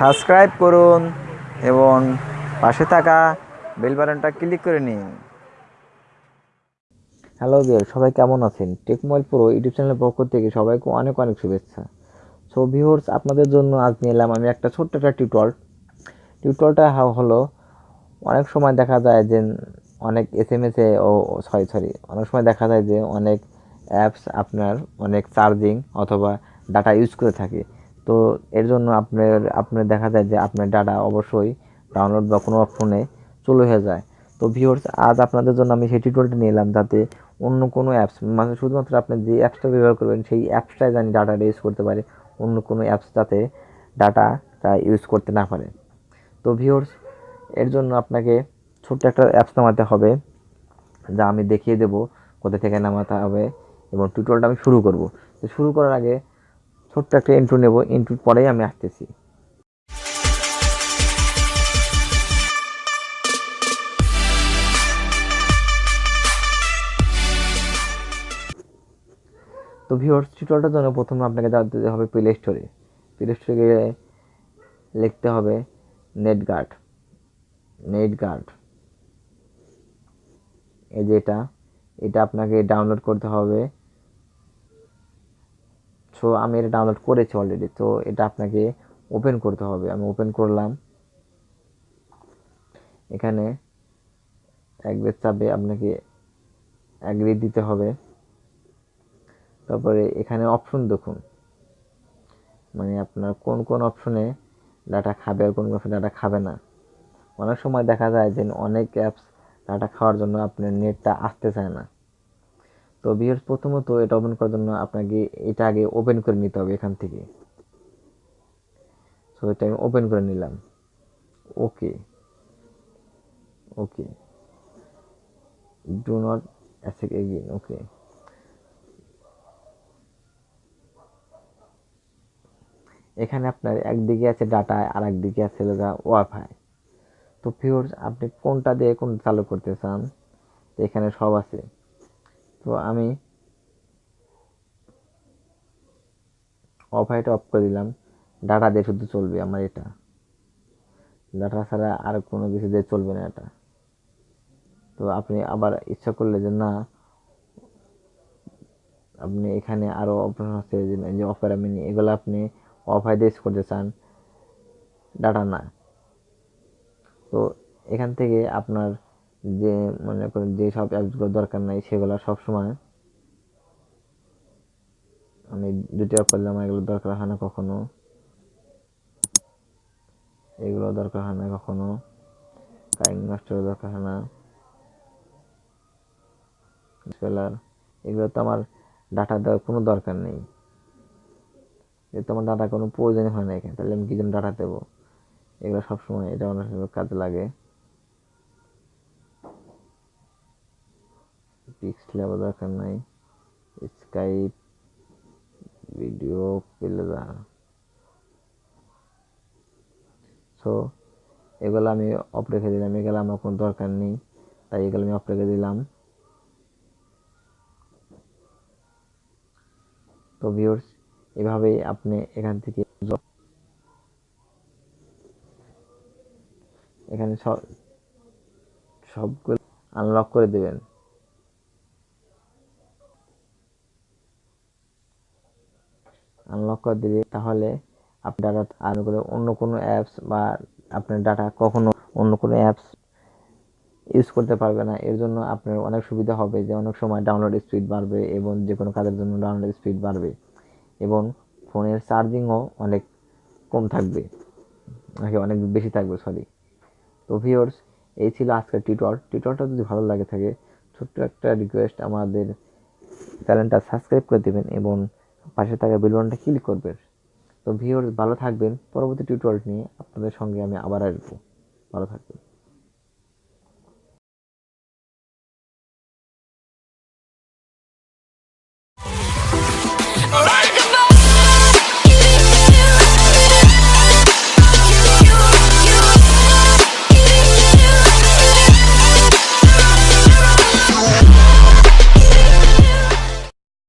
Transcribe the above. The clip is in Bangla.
সাবস্ক্রাইব করুন এবং পাশে থাকা বেল বাটনটা ক্লিক করে নিন। হ্যালো বিয়ার সবাই কেমন আছেন? টেকমোবাইল প্রো ইউটিউব চ্যানেলের পক্ষ থেকে সবাইকে অনেক অনেক শুভেচ্ছা। সো ভিউয়ার্স, আপনাদের জন্য আজ নিয়ে এলাম আমি একটা ছোট্ট একটা টিউটর টিউটরটা হলো অনেক সময় দেখা যায় যে অনেক এস এম এসে ও সরি সরি অনেক সময় দেখা যায় যে অনেক অ্যাপস আপনার অনেক চার্জিং অথবা ডাটা ইউজ করে থাকে। তো এর জন্য আপনার আপনার দেখা যায় যে আপনার ডাটা অবশ্যই ডাউনলোড বা কোনো ফোনে চলে হয়ে যায়। তো ভিউয়ার্স আজ আপনাদের জন্য আমি সেই টিউটোরিয়ালটা নিয়ে এলাম যাতে অন্য কোনো অ্যাপস মানে শুধুমাত্র আপনি যে অ্যাপসটা ব্যবহার করবেন, সেই অ্যাপসটাই জানি ডাটাটা ইউজ করতে পারে, অন্য কোনো অ্যাপস যাতে ডাটাটা ইউজ করতে না পারে। তো ভিউয়ার্স এর জন্য আপনাকে ছোট্ট একটা অ্যাপস নামাতে হবে, যা আমি দেখিয়ে দেব কোথা থেকে নামাতে হবে, এবং টিউটোরিয়ালটা আমি শুরু করব। তো শুরু করার আগে ছোট্ট একটা ইন্ট্রো নেব ইন্ট্রোর পরেই আমি আসতেছি। তো ভিওর্স টিউটোরিয়ালটার জন্য প্রথমে আপনাকে যেতে হবে প্লে স্টোরে প্লে স্টোরে গিয়ে লিখতে হবে নেট গার্ড নেট গার্ড এই যে এটা এটা আপনাকে ডাউনলোড করতে হবে। সো আমি এটা ডাউনলোড করেছি অলরেডি তো এটা আপনাকে ওপেন করতে হবে। আমি ওপেন করলাম। এখানে বেশ চাপে আপনাকে অ্যাগ্রি দিতে হবে। তারপরে এখানে অপশন দেখুন। মানে আপনার কোন কোন অপশনে ডাটা খাবে আর কোন কোন অপশনে ডাটা খাবে না। অনেক সময় দেখা যায় যে অনেক অ্যাপস ডাটা খাওয়ার জন্য আপনার নেটটা আসতে চায় না। তো বিয়ার্স প্রথমত এটা ওপেন করার জন্য আপনাকে এটা আগে ওপেন করে নিতে হবে এখান থেকে। সো এটা আমি ওপেন করে নিলাম। Okay okay do not ask again okay এখানে আপনার একদিকে আছে ডাটা আর একদিকে আছে ওয়াইফাই তো ফিওর্স আপনি কোনটা দিয়ে কোন চালু করতে চান? এখানে সব আছে। তো আমি অফ ওয়াইফাইটা অফ করে দিলাম। ডাটা দিয়ে শুধু চলবে আমার এটা। ডাটা ছাড়া আর কোনো কিছু দিয়ে চলবে না এটা। তো আপনি আবার ইচ্ছা করলে যে না, আপনি এখানে আরও অপশন আছে যে অপেরা মিনি এগুলো আপনি অফ দিয়ে করতে চান ডাটা না। তো এখান থেকে আপনার যে মনে করেন যে সব অ্যাপসগুলো দরকার নাই, সেগুলো সবসময় আমি দুটি অফ করলাম, এগুলো দরকার হয় না কখনো। এগুলো দরকার হয় না কখনো। টাইম মাস্টারও দরকার হয় না। এগুলো তো আমার ডাটা দেওয়ার কোনো দরকার নেই। যে তোমার ডাটা কোনো প্রয়োজনই হয় না এখানে, তাহলে আমি কি জন্য ডাটা দেবো? এগুলো সবসময় এটা অনেক কাজে লাগে। পিক্স লেবার দরকার নাই। স্কাইপ ভিডিও প্লেজা সো এগুলো আমি অফ রেখে দিলাম, এগুলো আমার কোনো দরকার নেই। তাই এগুলো আমি অফ রেখে দিলাম। তো ভিউর্স এভাবেই আপনি এখান থেকে এখানে সব সবগুলো আনলক করে দেবেন। আনলক করে দিলে তাহলে আপনার ডাটা আর করে অন্য কোনো অ্যাপস বা আপনার ডাটা কখনো অন্য কোনো অ্যাপস ইউজ করতে পারবে না। এর জন্য আপনার অনেক সুবিধা হবে যে অনেক সময় ডাউনলোড স্পিড বাড়বে এবং যে কোনো কাজের জন্য ডাউনলোড স্পিড বাড়বে এবং ফোনের চার্জিংও অনেক কম থাকবে। নাকি অনেক বেশি থাকবে সরি তো ভিওর্স এই ছিল আজকের টিউটর টিউটরটা যদি ভালো লাগে থাকে, ছোট্ট একটা রিকোয়েস্ট আমাদের চ্যানেলটা সাবস্ক্রাইব করে দেবেন এবং পাশে থাকা বেলবনটা ক্লিক করবেন। তো ভিওর ভালো থাকবেন। পরবর্তী টিউটোরিয়াল নিয়ে আপনাদের সঙ্গে আমি আবার আসব। ভালো থাকবেন।